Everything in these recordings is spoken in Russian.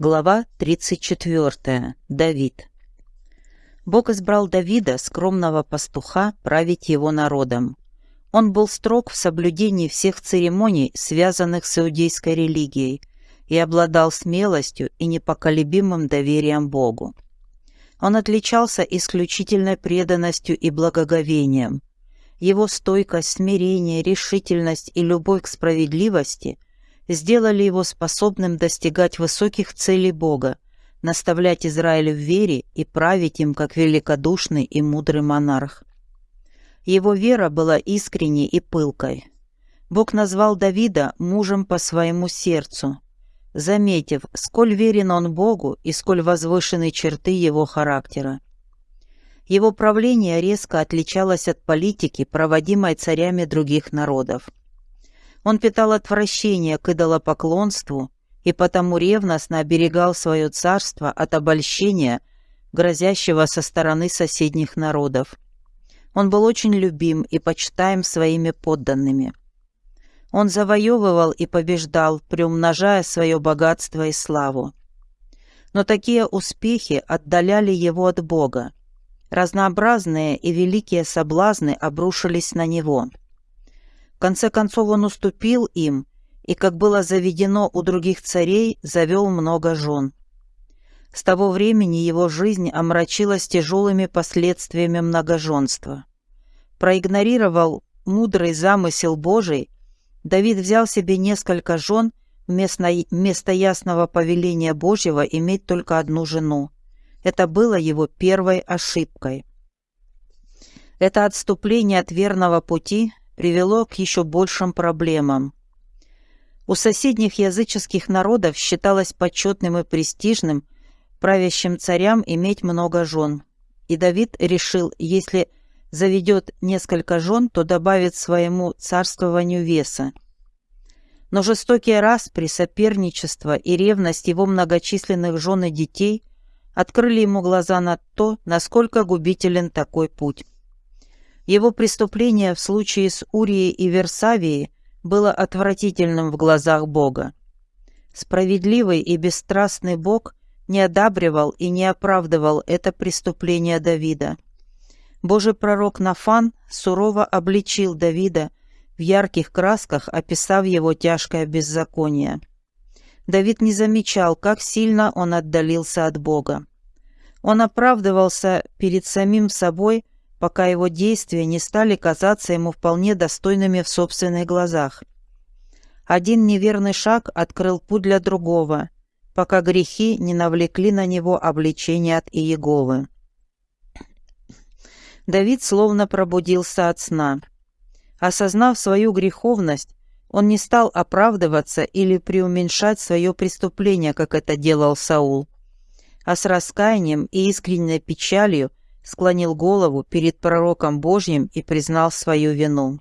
Глава 34. Давид. Бог избрал Давида, скромного пастуха, править его народом. Он был строг в соблюдении всех церемоний, связанных с иудейской религией, и обладал смелостью и непоколебимым доверием Богу. Он отличался исключительной преданностью и благоговением. Его стойкость, смирение, решительность и любовь к справедливости – сделали его способным достигать высоких целей Бога, наставлять Израиль в вере и править им как великодушный и мудрый монарх. Его вера была искренней и пылкой. Бог назвал Давида мужем по своему сердцу, заметив, сколь верен он Богу и сколь возвышены черты его характера. Его правление резко отличалось от политики, проводимой царями других народов. Он питал отвращение к идолопоклонству и потому ревностно оберегал свое царство от обольщения, грозящего со стороны соседних народов. Он был очень любим и почитаем своими подданными. Он завоевывал и побеждал, приумножая свое богатство и славу. Но такие успехи отдаляли его от Бога. Разнообразные и великие соблазны обрушились на него – конце концов он уступил им и, как было заведено у других царей, завел много жен. С того времени его жизнь омрачилась тяжелыми последствиями многоженства. Проигнорировал мудрый замысел Божий, Давид взял себе несколько жен вместо, вместо ясного повеления Божьего иметь только одну жену. Это было его первой ошибкой. Это отступление от верного пути привело к еще большим проблемам. У соседних языческих народов считалось почетным и престижным правящим царям иметь много жен. И Давид решил, если заведет несколько жен, то добавит своему царствованию веса. Но жестокие распри, соперничество и ревность его многочисленных жен и детей открыли ему глаза на то, насколько губителен такой путь. Его преступление в случае с Урией и Версавией было отвратительным в глазах Бога. Справедливый и бесстрастный Бог не одабривал и не оправдывал это преступление Давида. Божий пророк Нафан сурово обличил Давида в ярких красках, описав его тяжкое беззаконие. Давид не замечал, как сильно он отдалился от Бога. Он оправдывался перед самим собой – пока его действия не стали казаться ему вполне достойными в собственных глазах. Один неверный шаг открыл путь для другого, пока грехи не навлекли на него обличение от Иеговы. Давид словно пробудился от сна. Осознав свою греховность, он не стал оправдываться или преуменьшать свое преступление, как это делал Саул, а с раскаянием и искренней печалью склонил голову перед пророком Божьим и признал свою вину.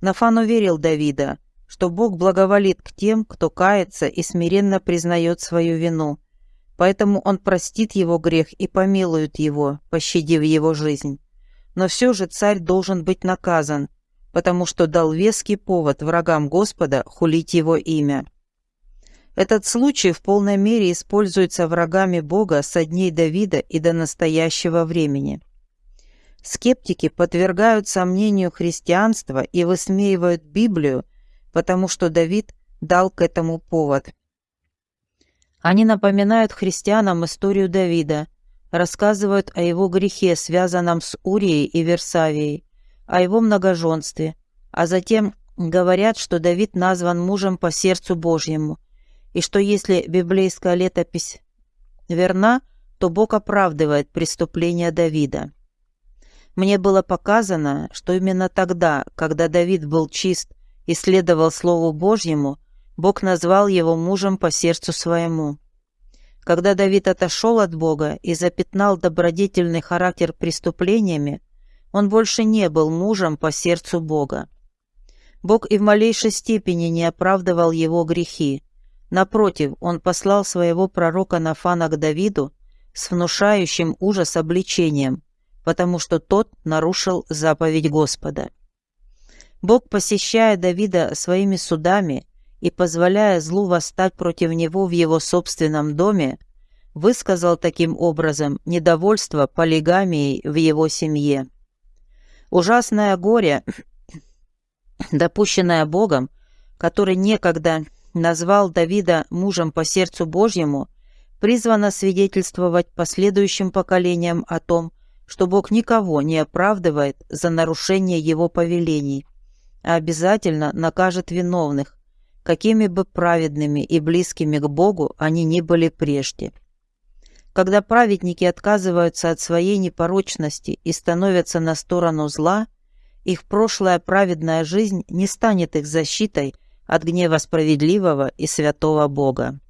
Нафан уверил Давида, что Бог благоволит к тем, кто кается и смиренно признает свою вину, поэтому он простит его грех и помилует его, пощадив его жизнь. Но все же царь должен быть наказан, потому что дал веский повод врагам Господа хулить его имя. Этот случай в полной мере используется врагами Бога со дней Давида и до настоящего времени. Скептики подвергают сомнению христианство и высмеивают Библию, потому что Давид дал к этому повод. Они напоминают христианам историю Давида, рассказывают о его грехе, связанном с Урией и Версавией, о его многоженстве, а затем говорят, что Давид назван мужем по сердцу Божьему, и что если библейская летопись верна, то Бог оправдывает преступления Давида. Мне было показано, что именно тогда, когда Давид был чист и следовал Слову Божьему, Бог назвал его мужем по сердцу своему. Когда Давид отошел от Бога и запятнал добродетельный характер преступлениями, он больше не был мужем по сердцу Бога. Бог и в малейшей степени не оправдывал его грехи, Напротив, он послал своего пророка Нафана к Давиду с внушающим ужас обличением, потому что тот нарушил заповедь Господа. Бог, посещая Давида своими судами и позволяя злу восстать против него в его собственном доме, высказал таким образом недовольство полигамией в его семье. Ужасное горе, допущенное Богом, который некогда назвал Давида мужем по сердцу Божьему, призвано свидетельствовать последующим поколениям о том, что Бог никого не оправдывает за нарушение его повелений, а обязательно накажет виновных, какими бы праведными и близкими к Богу они ни были прежде. Когда праведники отказываются от своей непорочности и становятся на сторону зла, их прошлая праведная жизнь не станет их защитой от гнева справедливого и святого Бога.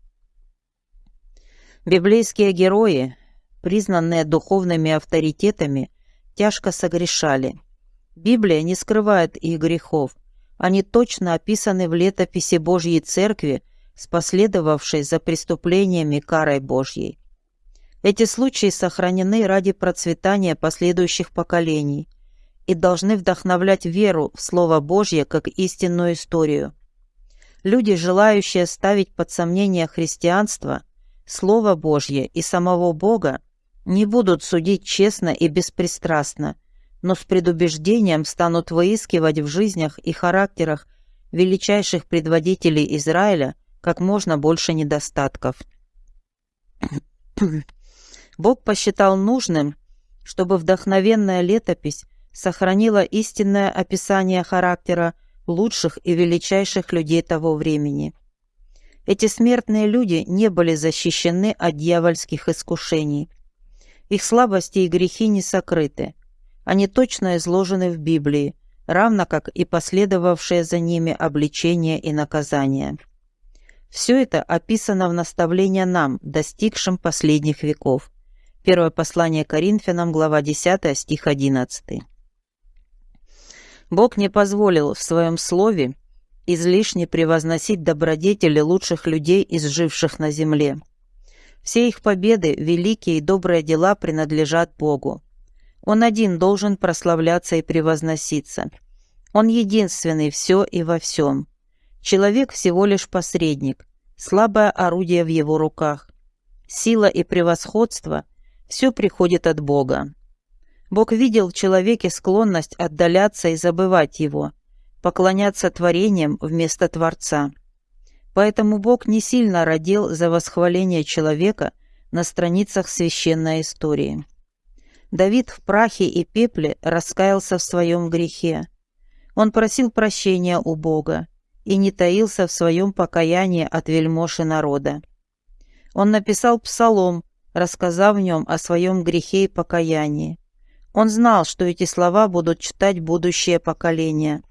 Библейские герои, признанные духовными авторитетами, тяжко согрешали. Библия не скрывает их грехов. Они точно описаны в летописи Божьей Церкви с за преступлениями карой Божьей. Эти случаи сохранены ради процветания последующих поколений и должны вдохновлять веру в Слово Божье как истинную историю. Люди, желающие ставить под сомнение христианство, Слово Божье и самого Бога, не будут судить честно и беспристрастно, но с предубеждением станут выискивать в жизнях и характерах величайших предводителей Израиля как можно больше недостатков. Бог посчитал нужным, чтобы вдохновенная летопись сохранила истинное описание характера лучших и величайших людей того времени. Эти смертные люди не были защищены от дьявольских искушений. Их слабости и грехи не сокрыты. Они точно изложены в Библии, равно как и последовавшие за ними обличения и наказания. Все это описано в наставлении нам, достигшим последних веков. Первое послание Коринфянам, глава 10, стих 11. Бог не позволил в своем слове излишне превозносить добродетели лучших из изживших на земле. Все их победы, великие и добрые дела принадлежат Богу. Он один должен прославляться и превозноситься. Он единственный все и во всем. Человек всего лишь посредник, слабое орудие в его руках. Сила и превосходство все приходит от Бога. Бог видел в человеке склонность отдаляться и забывать его, поклоняться творениям вместо Творца. Поэтому Бог не сильно родил за восхваление человека на страницах священной истории. Давид в прахе и пепле раскаялся в своем грехе. Он просил прощения у Бога и не таился в своем покаянии от вельмоши народа. Он написал псалом, рассказав в нем о своем грехе и покаянии. Он знал, что эти слова будут читать будущее поколение.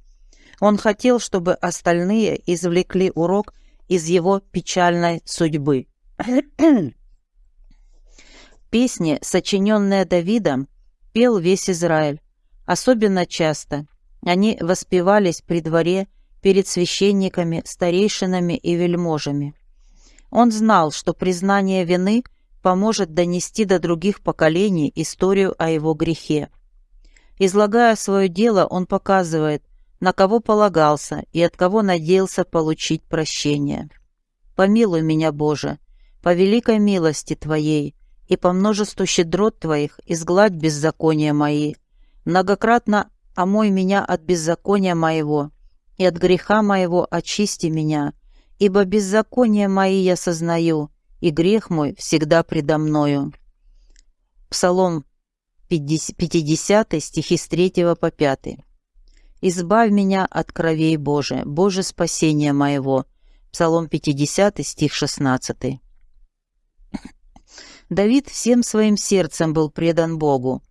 Он хотел, чтобы остальные извлекли урок из его печальной судьбы. Песни, сочиненные Давидом, пел весь Израиль, особенно часто. Они воспевались при дворе перед священниками, старейшинами и вельможами. Он знал, что признание вины поможет донести до других поколений историю о его грехе. Излагая свое дело, он показывает, на кого полагался и от кого надеялся получить прощение. «Помилуй меня, Боже, по великой милости Твоей и по множеству щедрот Твоих изгладь беззакония мои, многократно омой меня от беззакония моего, и от греха моего очисти меня, ибо беззакония мои я сознаю, и грех мой всегда предо мною». Псалом 50, стихи с 3 по 5. «Избавь меня от кровей Божия, Боже спасения моего». Псалом 50, стих 16. Давид всем своим сердцем был предан Богу.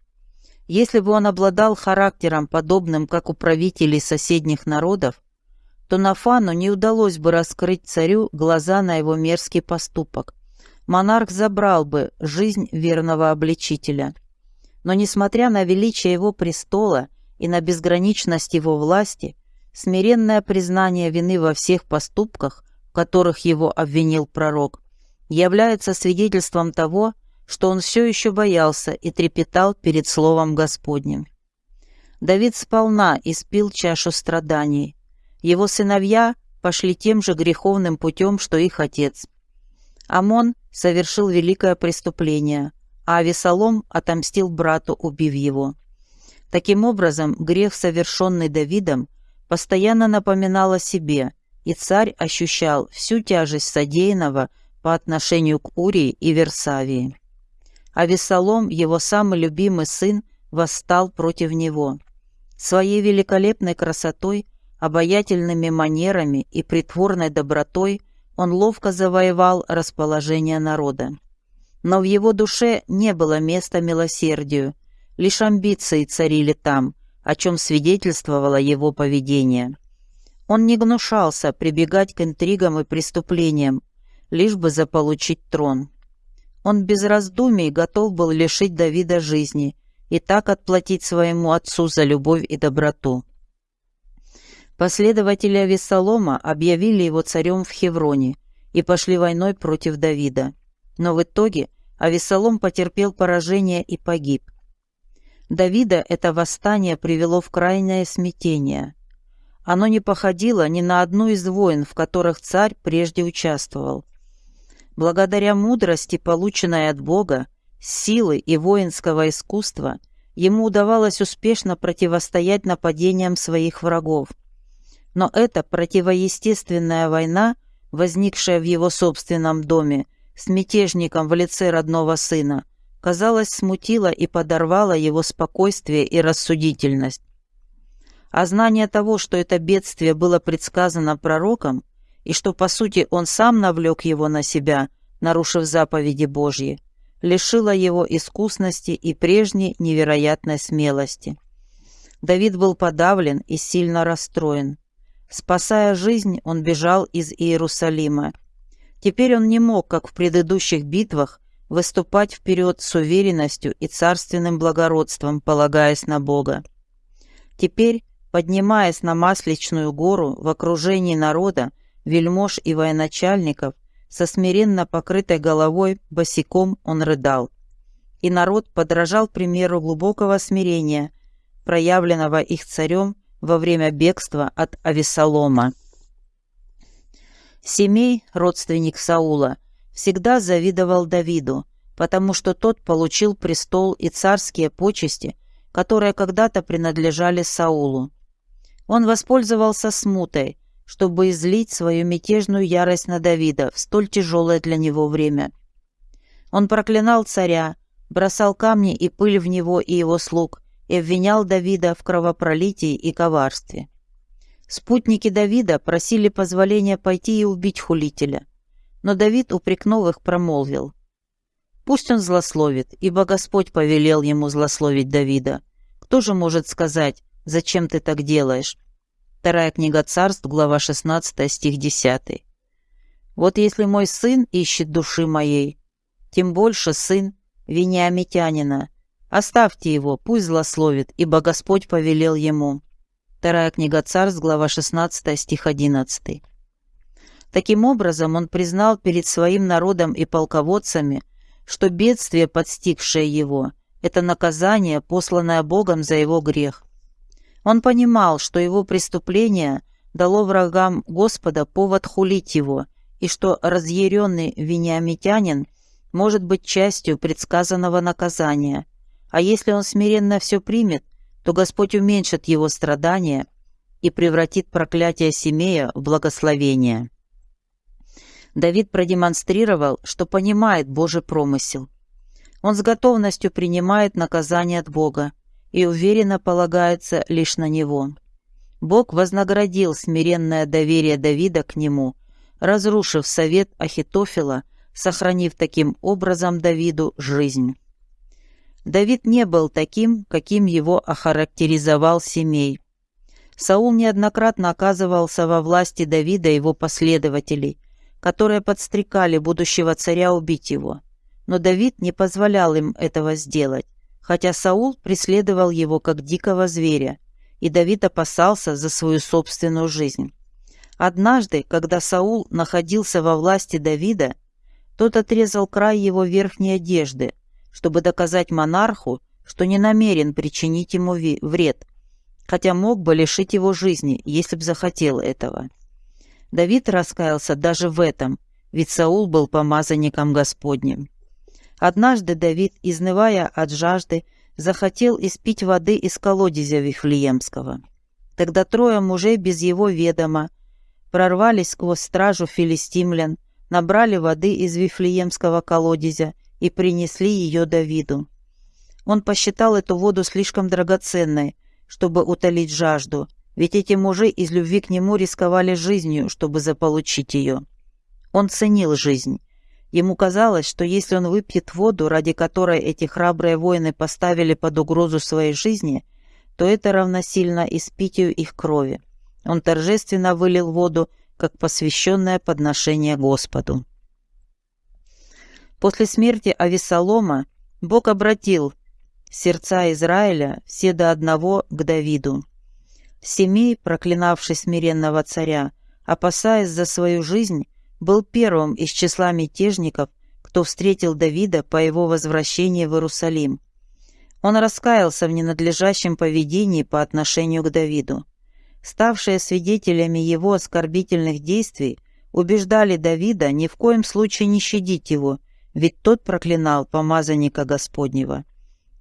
Если бы он обладал характером, подобным как у правителей соседних народов, то Нафану не удалось бы раскрыть царю глаза на его мерзкий поступок, монарх забрал бы жизнь верного обличителя. Но несмотря на величие его престола и на безграничность его власти, смиренное признание вины во всех поступках, в которых его обвинил пророк, является свидетельством того, что он все еще боялся и трепетал перед Словом Господним. Давид сполна испил чашу страданий. Его сыновья пошли тем же греховным путем, что их отец. Амон совершил великое преступление, а Авесолом отомстил брату, убив его. Таким образом, грех, совершенный Давидом, постоянно напоминал о себе, и царь ощущал всю тяжесть содеянного по отношению к Урии и Версавии. А его самый любимый сын, восстал против него. Своей великолепной красотой, обаятельными манерами и притворной добротой он ловко завоевал расположение народа. Но в его душе не было места милосердию, лишь амбиции царили там, о чем свидетельствовало его поведение. Он не гнушался прибегать к интригам и преступлениям, лишь бы заполучить трон. Он без раздумий готов был лишить Давида жизни и так отплатить своему отцу за любовь и доброту. Последователи Авесолома объявили его царем в Хевроне и пошли войной против Давида. Но в итоге Авесолом потерпел поражение и погиб. Давида это восстание привело в крайнее смятение. Оно не походило ни на одну из войн, в которых царь прежде участвовал. Благодаря мудрости, полученной от Бога, силы и воинского искусства, ему удавалось успешно противостоять нападениям своих врагов. Но эта противоестественная война, возникшая в его собственном доме, с мятежником в лице родного сына, казалось, смутила и подорвала его спокойствие и рассудительность. А знание того, что это бедствие было предсказано пророком, и что, по сути, он сам навлек его на себя, нарушив заповеди Божьи, лишило его искусности и прежней невероятной смелости. Давид был подавлен и сильно расстроен. Спасая жизнь, он бежал из Иерусалима. Теперь он не мог, как в предыдущих битвах, выступать вперед с уверенностью и царственным благородством, полагаясь на Бога. Теперь, поднимаясь на Масличную гору в окружении народа, вельмож и военачальников, со смиренно покрытой головой босиком он рыдал. И народ подражал примеру глубокого смирения, проявленного их царем во время бегства от Авесолома. Семей, родственник Саула, всегда завидовал Давиду, потому что тот получил престол и царские почести, которые когда-то принадлежали Саулу. Он воспользовался смутой, чтобы излить свою мятежную ярость на Давида в столь тяжелое для него время. Он проклинал царя, бросал камни и пыль в него и его слуг и обвинял Давида в кровопролитии и коварстве. Спутники Давида просили позволения пойти и убить хулителя, но Давид, упрекнув их, промолвил. «Пусть он злословит, ибо Господь повелел ему злословить Давида. Кто же может сказать, зачем ты так делаешь?» Вторая книга царств, глава 16, стих 10. «Вот если мой сын ищет души моей, тем больше сын Вениамитянина. Оставьте его, пусть злословит, ибо Господь повелел ему». Вторая книга царств, глава 16, стих 11. Таким образом, он признал перед своим народом и полководцами, что бедствие, подстигшее его, это наказание, посланное Богом за его грех. Он понимал, что его преступление дало врагам Господа повод хулить его, и что разъяренный вениамитянин может быть частью предсказанного наказания. А если он смиренно все примет, то Господь уменьшит его страдания и превратит проклятие Семея в благословение. Давид продемонстрировал, что понимает Божий промысел. Он с готовностью принимает наказание от Бога, и уверенно полагается лишь на него. Бог вознаградил смиренное доверие Давида к нему, разрушив совет Ахитофела, сохранив таким образом Давиду жизнь. Давид не был таким, каким его охарактеризовал Семей. Саул неоднократно оказывался во власти Давида и его последователей, которые подстрекали будущего царя убить его. Но Давид не позволял им этого сделать, хотя Саул преследовал его как дикого зверя, и Давид опасался за свою собственную жизнь. Однажды, когда Саул находился во власти Давида, тот отрезал край его верхней одежды, чтобы доказать монарху, что не намерен причинить ему вред, хотя мог бы лишить его жизни, если б захотел этого. Давид раскаялся даже в этом, ведь Саул был помазанником Господним. Однажды Давид, изнывая от жажды, захотел испить воды из колодезя Вифлеемского. Тогда трое мужей без его ведома прорвались сквозь стражу филистимлян, набрали воды из Вифлеемского колодезя и принесли ее Давиду. Он посчитал эту воду слишком драгоценной, чтобы утолить жажду, ведь эти мужи из любви к нему рисковали жизнью, чтобы заполучить ее. Он ценил жизнь. Ему казалось, что если он выпьет воду, ради которой эти храбрые воины поставили под угрозу своей жизни, то это равносильно испитию их крови. Он торжественно вылил воду, как посвященное подношение Господу. После смерти Авесолома Бог обратил сердца Израиля все до одного к Давиду. Семей, проклинавший смиренного царя, опасаясь за свою жизнь, был первым из числа мятежников, кто встретил Давида по его возвращении в Иерусалим. Он раскаялся в ненадлежащем поведении по отношению к Давиду. Ставшие свидетелями его оскорбительных действий убеждали Давида ни в коем случае не щадить его, ведь тот проклинал помазанника Господнего.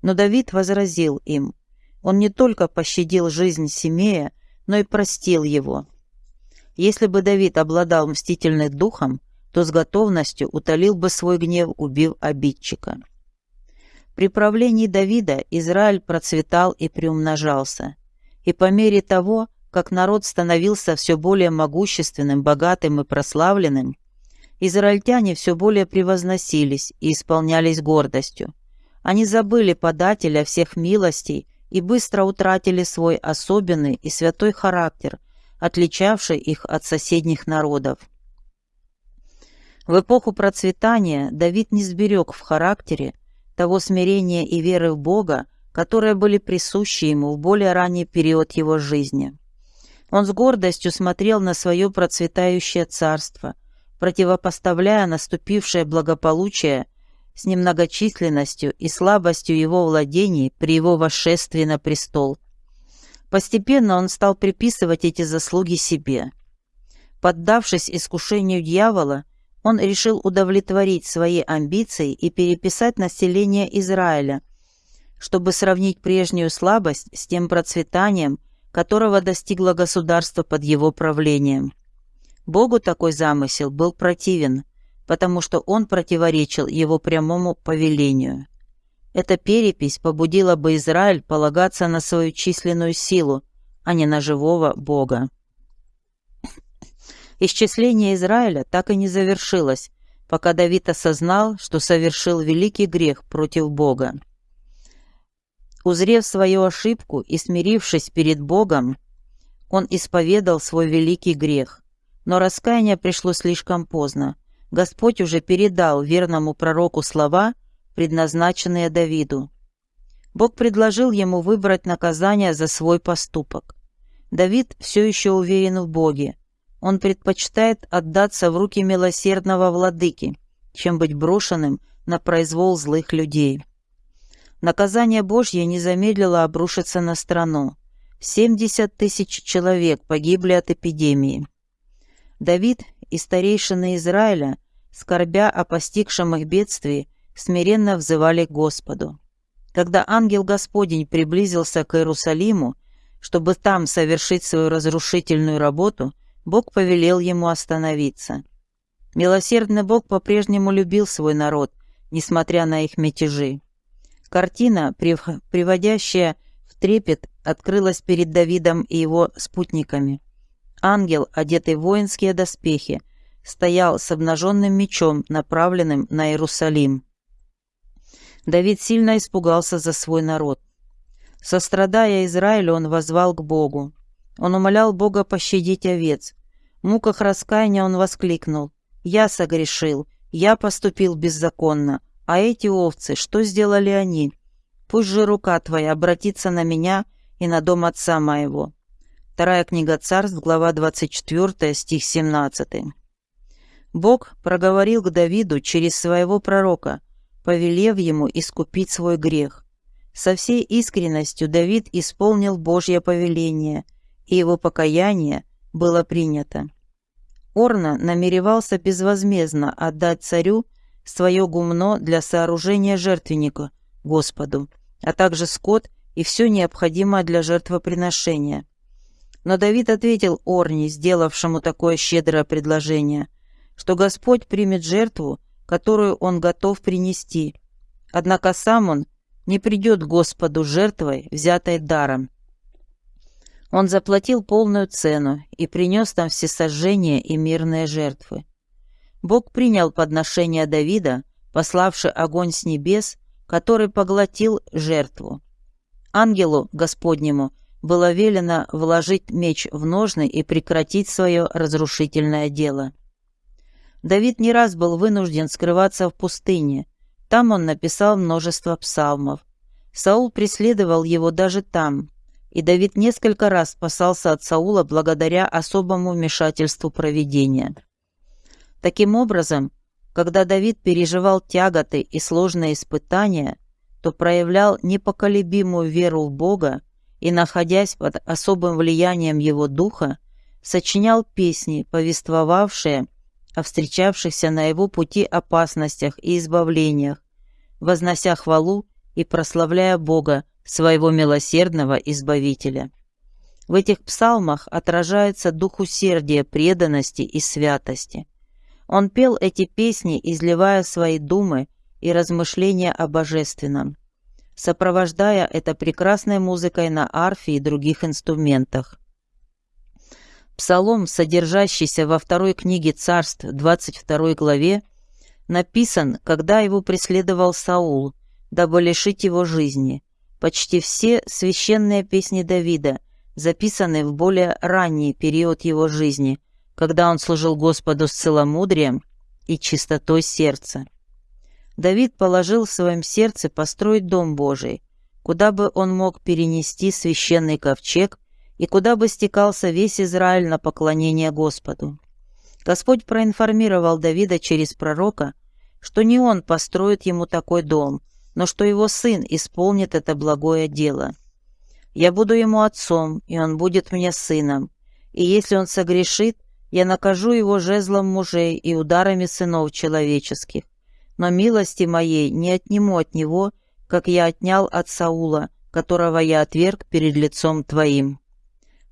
Но Давид возразил им. Он не только пощадил жизнь Семея, но и простил его. Если бы Давид обладал мстительным духом, то с готовностью утолил бы свой гнев, убив обидчика. При правлении Давида Израиль процветал и приумножался, и по мере того, как народ становился все более могущественным, богатым и прославленным, израильтяне все более превозносились и исполнялись гордостью. Они забыли подателя всех милостей и быстро утратили свой особенный и святой характер – отличавший их от соседних народов. В эпоху процветания Давид не сберег в характере того смирения и веры в Бога, которые были присущи ему в более ранний период его жизни. Он с гордостью смотрел на свое процветающее царство, противопоставляя наступившее благополучие с немногочисленностью и слабостью его владений при его восшествии на престол – Постепенно он стал приписывать эти заслуги себе. Поддавшись искушению дьявола, он решил удовлетворить свои амбиции и переписать население Израиля, чтобы сравнить прежнюю слабость с тем процветанием, которого достигло государство под его правлением. Богу такой замысел был противен, потому что он противоречил его прямому повелению. Эта перепись побудила бы Израиль полагаться на свою численную силу, а не на живого Бога. Исчисление Израиля так и не завершилось, пока Давид осознал, что совершил великий грех против Бога. Узрев свою ошибку и смирившись перед Богом, он исповедал свой великий грех. Но раскаяние пришло слишком поздно. Господь уже передал верному пророку слова, предназначенные Давиду. Бог предложил ему выбрать наказание за свой поступок. Давид все еще уверен в Боге. Он предпочитает отдаться в руки милосердного владыки, чем быть брошенным на произвол злых людей. Наказание Божье не замедлило обрушиться на страну. 70 тысяч человек погибли от эпидемии. Давид и старейшины Израиля, скорбя о постигшем их бедствии, смиренно взывали к Господу. Когда ангел Господень приблизился к Иерусалиму, чтобы там совершить свою разрушительную работу, Бог повелел ему остановиться. Милосердный Бог по-прежнему любил свой народ, несмотря на их мятежи. Картина, приводящая в трепет, открылась перед Давидом и его спутниками. Ангел, одетый в воинские доспехи, стоял с обнаженным мечом, направленным на Иерусалим. Давид сильно испугался за свой народ. Сострадая Израилю, он возвал к Богу. Он умолял Бога пощадить овец. В муках раскаяния он воскликнул. «Я согрешил, я поступил беззаконно, а эти овцы, что сделали они? Пусть же рука твоя обратится на меня и на дом отца моего». Вторая книга царств, глава 24, стих 17. Бог проговорил к Давиду через своего пророка – повелев ему искупить свой грех. Со всей искренностью Давид исполнил Божье повеление, и его покаяние было принято. Орна намеревался безвозмездно отдать царю свое гумно для сооружения жертвенника Господу, а также скот и все необходимое для жертвоприношения. Но Давид ответил Орне, сделавшему такое щедрое предложение, что Господь примет жертву, которую он готов принести. Однако сам он не придет Господу жертвой, взятой даром. Он заплатил полную цену и принес там всесожжения и мирные жертвы. Бог принял подношение Давида, пославший огонь с небес, который поглотил жертву. Ангелу Господнему было велено вложить меч в ножны и прекратить свое разрушительное дело. Давид не раз был вынужден скрываться в пустыне. Там он написал множество псалмов. Саул преследовал его даже там, и Давид несколько раз спасался от Саула благодаря особому вмешательству провидения. Таким образом, когда Давид переживал тяготы и сложные испытания, то проявлял непоколебимую веру в Бога и, находясь под особым влиянием Его Духа, сочинял песни, повествовавшие о встречавшихся на его пути опасностях и избавлениях, вознося хвалу и прославляя Бога, своего милосердного Избавителя. В этих псалмах отражается дух усердия, преданности и святости. Он пел эти песни, изливая свои думы и размышления о божественном, сопровождая это прекрасной музыкой на арфе и других инструментах. Псалом, содержащийся во второй книге Царств, 22 главе, написан, когда его преследовал Саул, дабы лишить его жизни. Почти все священные песни Давида записаны в более ранний период его жизни, когда он служил Господу с целомудрием и чистотой сердца. Давид положил в своем сердце построить Дом Божий, куда бы он мог перенести священный ковчег и куда бы стекался весь Израиль на поклонение Господу. Господь проинформировал Давида через пророка, что не он построит ему такой дом, но что его сын исполнит это благое дело. Я буду ему отцом, и он будет мне сыном, и если он согрешит, я накажу его жезлом мужей и ударами сынов человеческих. Но милости моей не отниму от него, как я отнял от Саула, которого я отверг перед лицом твоим».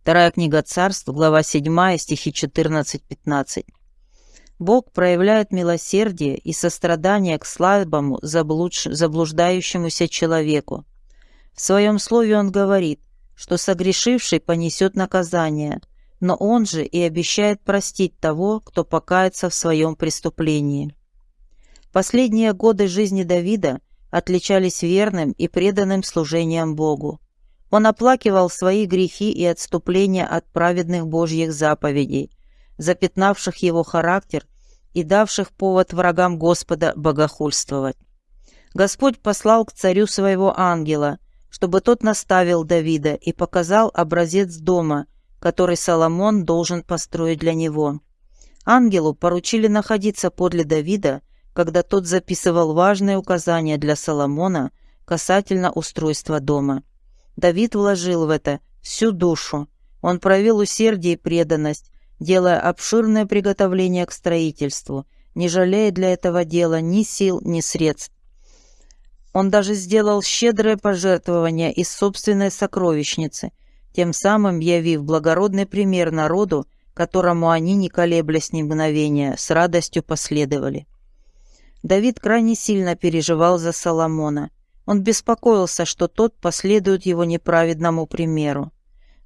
Вторая книга царств, глава 7, стихи 14-15. Бог проявляет милосердие и сострадание к слабому, заблудш... заблуждающемуся человеку. В своем слове он говорит, что согрешивший понесет наказание, но он же и обещает простить того, кто покается в своем преступлении. Последние годы жизни Давида отличались верным и преданным служением Богу. Он оплакивал свои грехи и отступления от праведных Божьих заповедей, запятнавших его характер и давших повод врагам Господа богохульствовать. Господь послал к царю своего ангела, чтобы тот наставил Давида и показал образец дома, который Соломон должен построить для него. Ангелу поручили находиться подле Давида, когда тот записывал важные указания для Соломона касательно устройства дома. Давид вложил в это всю душу. Он проявил усердие и преданность, делая обширное приготовление к строительству, не жалея для этого дела ни сил, ни средств. Он даже сделал щедрое пожертвование из собственной сокровищницы, тем самым явив благородный пример народу, которому они, не колеблясь ни мгновения, с радостью последовали. Давид крайне сильно переживал за Соломона. Он беспокоился, что тот последует его неправедному примеру.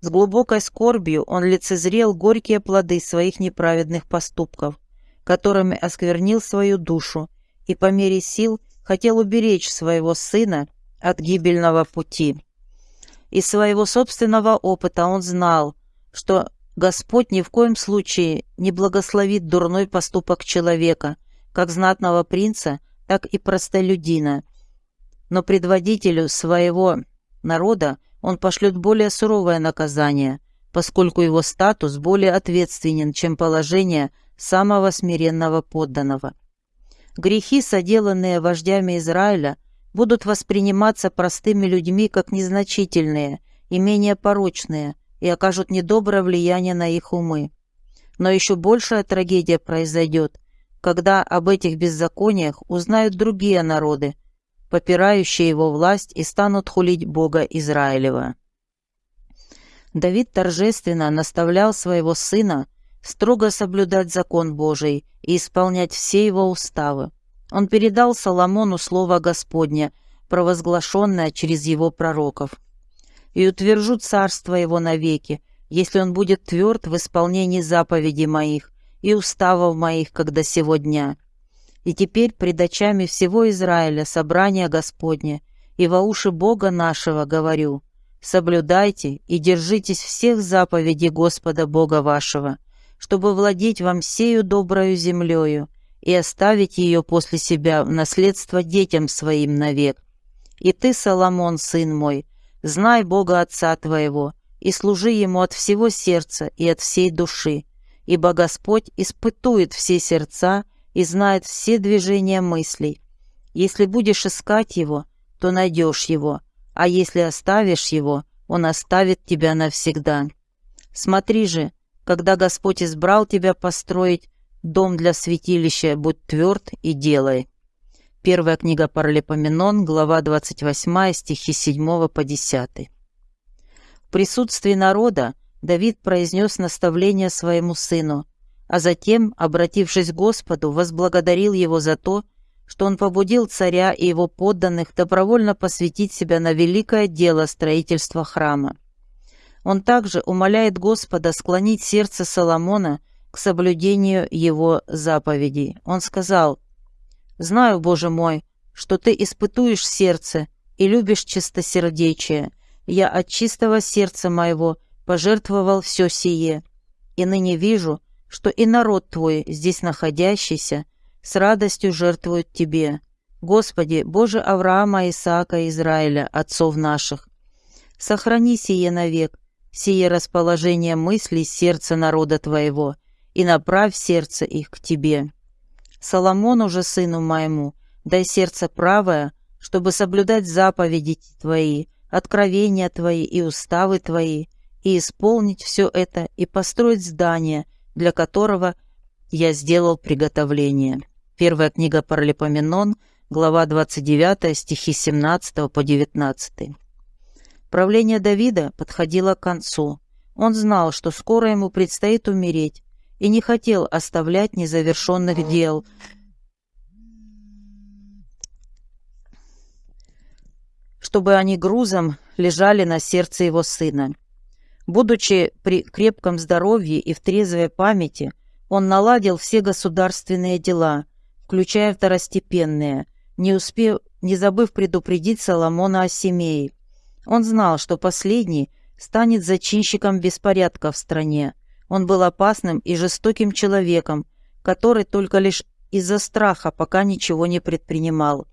С глубокой скорбью он лицезрел горькие плоды своих неправедных поступков, которыми осквернил свою душу, и по мере сил хотел уберечь своего сына от гибельного пути. Из своего собственного опыта он знал, что Господь ни в коем случае не благословит дурной поступок человека, как знатного принца, так и простолюдина. Но предводителю своего народа он пошлет более суровое наказание, поскольку его статус более ответственен, чем положение самого смиренного подданного. Грехи, соделанные вождями Израиля, будут восприниматься простыми людьми как незначительные и менее порочные и окажут недоброе влияние на их умы. Но еще большая трагедия произойдет, когда об этих беззакониях узнают другие народы, попирающие его власть и станут хулить Бога Израилева. Давид торжественно наставлял своего сына строго соблюдать закон Божий и исполнять все его уставы. Он передал Соломону слово Господне, провозглашенное через его пророков. «И утвержу царство его навеки, если он будет тверд в исполнении заповедей моих и уставов моих, когда сегодня. И теперь пред очами всего Израиля собрание Господне, и во уши Бога нашего говорю, соблюдайте и держитесь всех заповедей Господа Бога вашего, чтобы владеть вам сею доброю землею и оставить ее после себя в наследство детям своим навек. И ты, Соломон, сын мой, знай Бога Отца твоего, и служи Ему от всего сердца и от всей души, ибо Господь испытует все сердца и знает все движения мыслей. Если будешь искать Его, то найдешь Его, а если оставишь Его, Он оставит тебя навсегда. Смотри же, когда Господь избрал тебя построить дом для святилища, будь тверд и делай. Первая книга Паралипоменон, глава 28, стихи 7 по 10 присутствии народа Давид произнес наставление своему сыну, а затем, обратившись к Господу, возблагодарил его за то, что он побудил царя и его подданных добровольно посвятить себя на великое дело строительства храма. Он также умоляет Господа склонить сердце Соломона к соблюдению его заповедей. Он сказал, «Знаю, Боже мой, что ты испытуешь сердце и любишь чистосердечие, я от чистого сердца моего пожертвовал все сие, и ныне вижу, что и народ твой, здесь находящийся, с радостью жертвует тебе. Господи, Боже Авраама, Исаака Израиля, отцов наших, сохрани сие навек, сие расположение мыслей сердца народа твоего, и направь сердце их к тебе. Соломону же, сыну моему, дай сердце правое, чтобы соблюдать заповеди твои, откровения Твои и уставы Твои, и исполнить все это и построить здание, для которого я сделал приготовление». Первая книга Паралипоменон, глава 29, стихи 17 по 19. Правление Давида подходило к концу. Он знал, что скоро ему предстоит умереть, и не хотел оставлять незавершенных дел, чтобы они грузом лежали на сердце его сына. Будучи при крепком здоровье и в трезвой памяти, он наладил все государственные дела, включая второстепенные, не успев, не забыв предупредить Соломона о семее. Он знал, что последний станет зачинщиком беспорядка в стране. Он был опасным и жестоким человеком, который только лишь из-за страха пока ничего не предпринимал.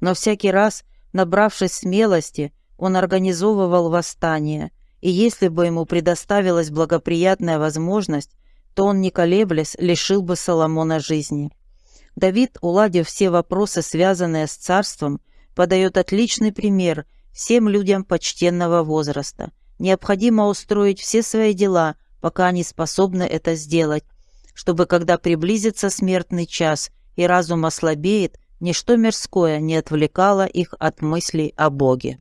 Но всякий раз – Набравшись смелости, он организовывал восстание, и если бы ему предоставилась благоприятная возможность, то он, не колеблясь, лишил бы Соломона жизни. Давид, уладив все вопросы, связанные с царством, подает отличный пример всем людям почтенного возраста. Необходимо устроить все свои дела, пока они способны это сделать, чтобы, когда приблизится смертный час и разум ослабеет, Ничто мирское не отвлекало их от мыслей о Боге.